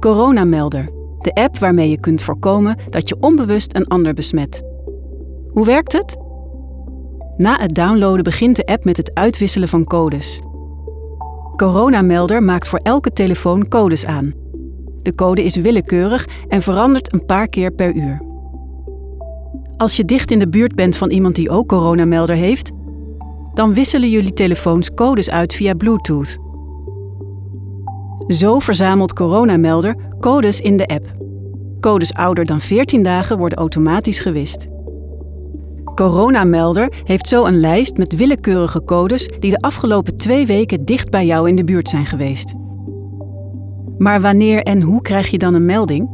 Coronamelder, de app waarmee je kunt voorkomen dat je onbewust een ander besmet. Hoe werkt het? Na het downloaden begint de app met het uitwisselen van codes. Coronamelder maakt voor elke telefoon codes aan. De code is willekeurig en verandert een paar keer per uur. Als je dicht in de buurt bent van iemand die ook coronamelder heeft, dan wisselen jullie telefoons codes uit via Bluetooth. Zo verzamelt Coronamelder codes in de app. Codes ouder dan 14 dagen worden automatisch gewist. Coronamelder heeft zo een lijst met willekeurige codes die de afgelopen twee weken dicht bij jou in de buurt zijn geweest. Maar wanneer en hoe krijg je dan een melding?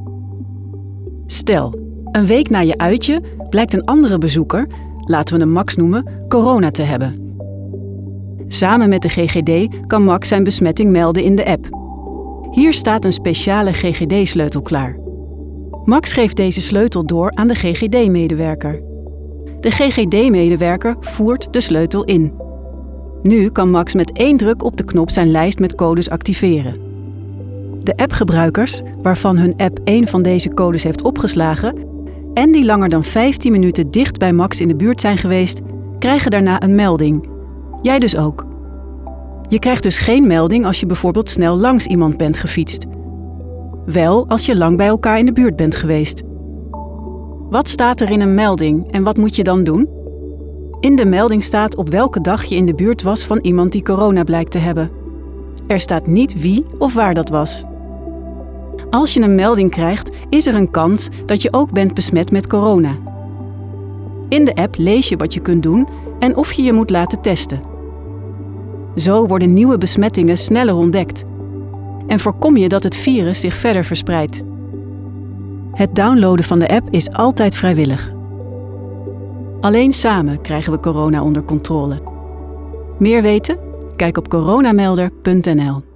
Stel, een week na je uitje blijkt een andere bezoeker, laten we hem Max noemen, corona te hebben. Samen met de GGD kan Max zijn besmetting melden in de app. Hier staat een speciale GGD-sleutel klaar. Max geeft deze sleutel door aan de GGD-medewerker. De GGD-medewerker voert de sleutel in. Nu kan Max met één druk op de knop zijn lijst met codes activeren. De appgebruikers, waarvan hun app één van deze codes heeft opgeslagen en die langer dan 15 minuten dicht bij Max in de buurt zijn geweest, krijgen daarna een melding. Jij dus ook. Je krijgt dus geen melding als je bijvoorbeeld snel langs iemand bent gefietst. Wel als je lang bij elkaar in de buurt bent geweest. Wat staat er in een melding en wat moet je dan doen? In de melding staat op welke dag je in de buurt was van iemand die corona blijkt te hebben. Er staat niet wie of waar dat was. Als je een melding krijgt, is er een kans dat je ook bent besmet met corona. In de app lees je wat je kunt doen en of je je moet laten testen. Zo worden nieuwe besmettingen sneller ontdekt en voorkom je dat het virus zich verder verspreidt. Het downloaden van de app is altijd vrijwillig. Alleen samen krijgen we corona onder controle. Meer weten? Kijk op coronamelder.nl.